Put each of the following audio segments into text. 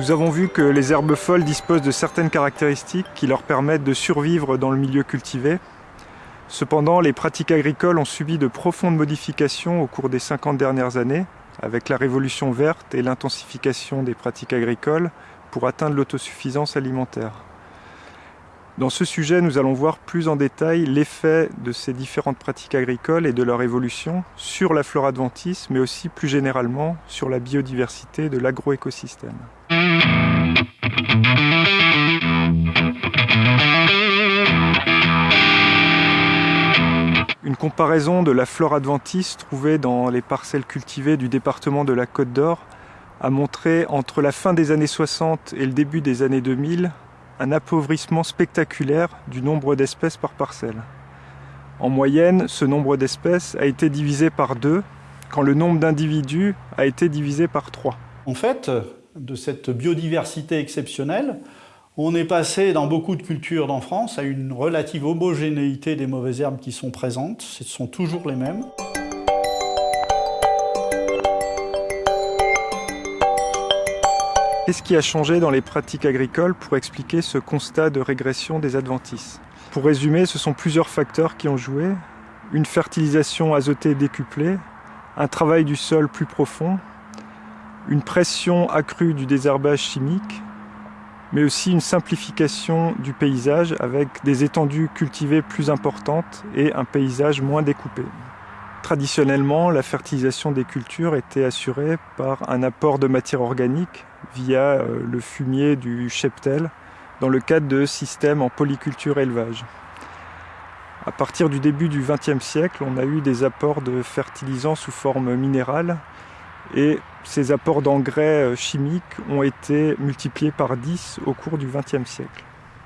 Nous avons vu que les herbes folles disposent de certaines caractéristiques qui leur permettent de survivre dans le milieu cultivé. Cependant, les pratiques agricoles ont subi de profondes modifications au cours des 50 dernières années, avec la révolution verte et l'intensification des pratiques agricoles pour atteindre l'autosuffisance alimentaire. Dans ce sujet, nous allons voir plus en détail l'effet de ces différentes pratiques agricoles et de leur évolution sur la flore adventice, mais aussi plus généralement sur la biodiversité de l'agroécosystème. Une comparaison de la flore adventice trouvée dans les parcelles cultivées du département de la Côte d'Or a montré entre la fin des années 60 et le début des années 2000 un appauvrissement spectaculaire du nombre d'espèces par parcelle. En moyenne, ce nombre d'espèces a été divisé par deux, quand le nombre d'individus a été divisé par trois. En fait, de cette biodiversité exceptionnelle, on est passé dans beaucoup de cultures en France à une relative homogénéité des mauvaises herbes qui sont présentes. Ce sont toujours les mêmes. Qu'est-ce qui a changé dans les pratiques agricoles pour expliquer ce constat de régression des adventices? Pour résumer, ce sont plusieurs facteurs qui ont joué. Une fertilisation azotée décuplée, un travail du sol plus profond, une pression accrue du désherbage chimique, mais aussi une simplification du paysage avec des étendues cultivées plus importantes et un paysage moins découpé. Traditionnellement, la fertilisation des cultures était assurée par un apport de matière organique via euh, le fumier du cheptel dans le cadre de systèmes en polyculture élevage. À partir du début du XXe siècle, on a eu des apports de fertilisants sous forme minérale et ces apports d'engrais euh, chimiques ont été multipliés par 10 au cours du XXe siècle.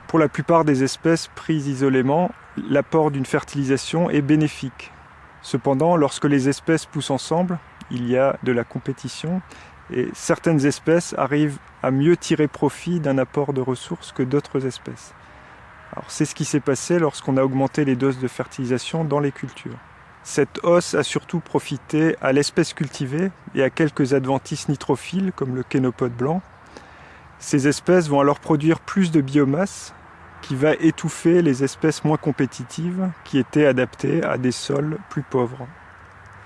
Pour la plupart des espèces prises isolément, l'apport d'une fertilisation est bénéfique. Cependant, lorsque les espèces poussent ensemble, il y a de la compétition et certaines espèces arrivent à mieux tirer profit d'un apport de ressources que d'autres espèces. c'est ce qui s'est passé lorsqu'on a augmenté les doses de fertilisation dans les cultures. Cette hausse a surtout profité à l'espèce cultivée et à quelques adventices nitrophiles comme le kénopode blanc. Ces espèces vont alors produire plus de biomasse qui va étouffer les espèces moins compétitives qui étaient adaptées à des sols plus pauvres.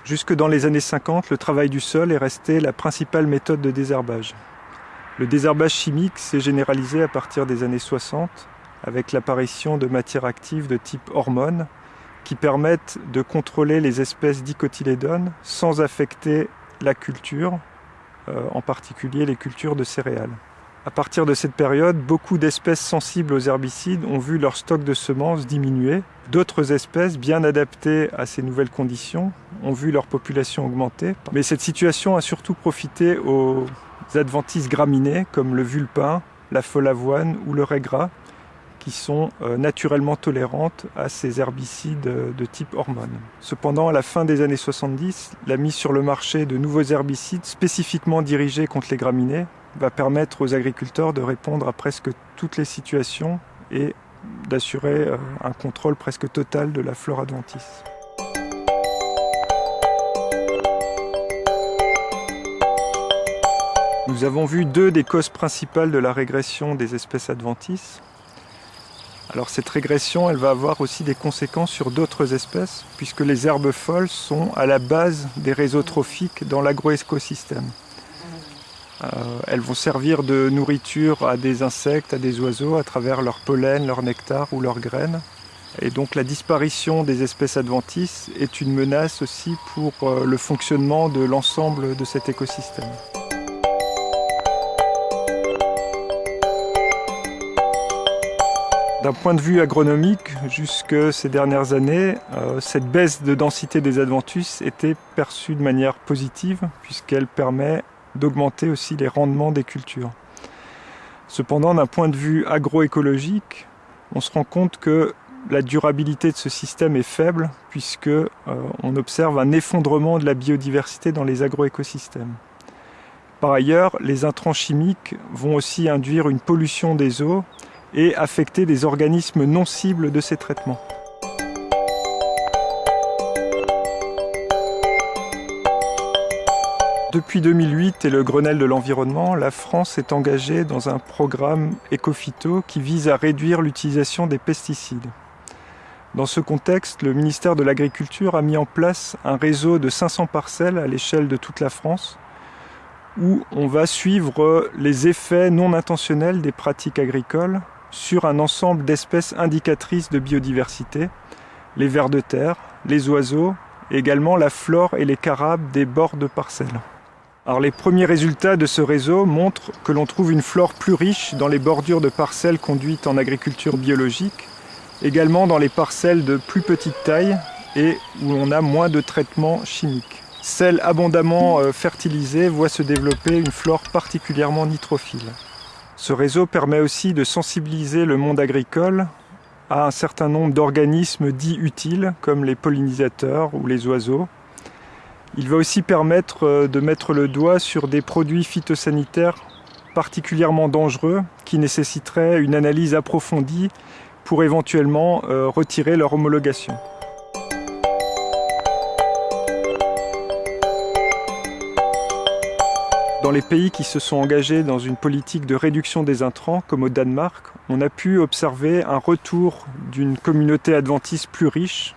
Jusque dans les années 50, le travail du sol est resté la principale méthode de désherbage. Le désherbage chimique s'est généralisé à partir des années 60 avec l'apparition de matières actives de type hormones qui permettent de contrôler les espèces dicotylédones sans affecter la culture, euh, en particulier les cultures de céréales. À partir de cette période, beaucoup d'espèces sensibles aux herbicides ont vu leur stock de semences diminuer. D'autres espèces, bien adaptées à ces nouvelles conditions, ont vu leur population augmenter. Mais cette situation a surtout profité aux adventices graminées comme le vulpin, la folle avoine ou le régras, qui sont euh, naturellement tolérantes à ces herbicides de type hormone. Cependant, à la fin des années 70, la mise sur le marché de nouveaux herbicides spécifiquement dirigés contre les graminées va permettre aux agriculteurs de répondre à presque toutes les situations et d'assurer euh, un contrôle presque total de la flore adventice. Nous avons vu deux des causes principales de la régression des espèces adventices. Alors cette régression, elle va avoir aussi des conséquences sur d'autres espèces, puisque les herbes folles sont à la base des réseaux trophiques dans l'agroécosystème. Euh, elles vont servir de nourriture à des insectes, à des oiseaux, à travers leur pollen, leur nectar ou leurs graines. Et donc la disparition des espèces adventices est une menace aussi pour euh, le fonctionnement de l'ensemble de cet écosystème. D'un point de vue agronomique, jusque ces dernières années, euh, cette baisse de densité des adventus était perçue de manière positive puisqu'elle permet d'augmenter aussi les rendements des cultures. Cependant, d'un point de vue agroécologique, on se rend compte que la durabilité de ce système est faible puisque euh, on observe un effondrement de la biodiversité dans les agroécosystèmes. Par ailleurs, les intrants chimiques vont aussi induire une pollution des eaux et affecter des organismes non cibles de ces traitements. Depuis 2008 et le Grenelle de l'environnement, la France est engagée dans un programme éco-phyto qui vise à réduire l'utilisation des pesticides. Dans ce contexte, le ministère de l'Agriculture a mis en place un réseau de 500 parcelles à l'échelle de toute la France où on va suivre les effets non intentionnels des pratiques agricoles sur un ensemble d'espèces indicatrices de biodiversité, les vers de terre, les oiseaux, et également la flore et les carabes des bords de parcelles. Alors les premiers résultats de ce réseau montrent que l'on trouve une flore plus riche dans les bordures de parcelles conduites en agriculture biologique, également dans les parcelles de plus petite taille et où l'on a moins de traitements chimiques. Celles abondamment euh, fertilisées voient se développer une flore particulièrement nitrophile. Ce réseau permet aussi de sensibiliser le monde agricole à un certain nombre d'organismes dits utiles, comme les pollinisateurs ou les oiseaux, il va aussi permettre euh, de mettre le doigt sur des produits phytosanitaires particulièrement dangereux qui nécessiteraient une analyse approfondie pour éventuellement euh, retirer leur homologation. Dans les pays qui se sont engagés dans une politique de réduction des intrants, comme au Danemark, on a pu observer un retour d'une communauté adventiste plus riche,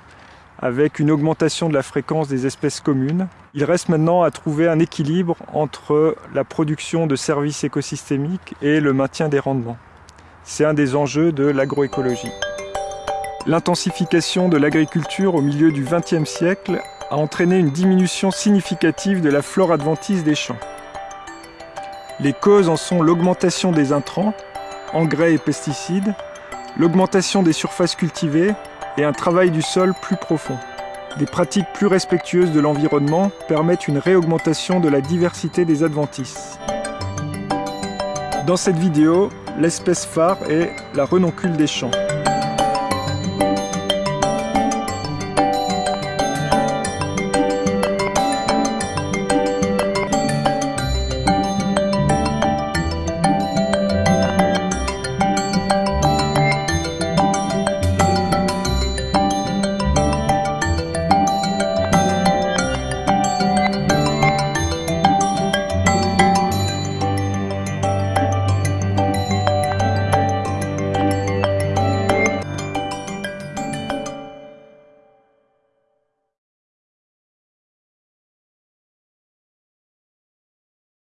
avec une augmentation de la fréquence des espèces communes. Il reste maintenant à trouver un équilibre entre la production de services écosystémiques et le maintien des rendements. C'est un des enjeux de l'agroécologie. L'intensification de l'agriculture au milieu du XXe siècle a entraîné une diminution significative de la flore adventice des champs. Les causes en sont l'augmentation des intrants, engrais et pesticides, l'augmentation des surfaces cultivées et un travail du sol plus profond. Des pratiques plus respectueuses de l'environnement permettent une réaugmentation de la diversité des adventices. Dans cette vidéo, l'espèce phare est la renoncule des champs.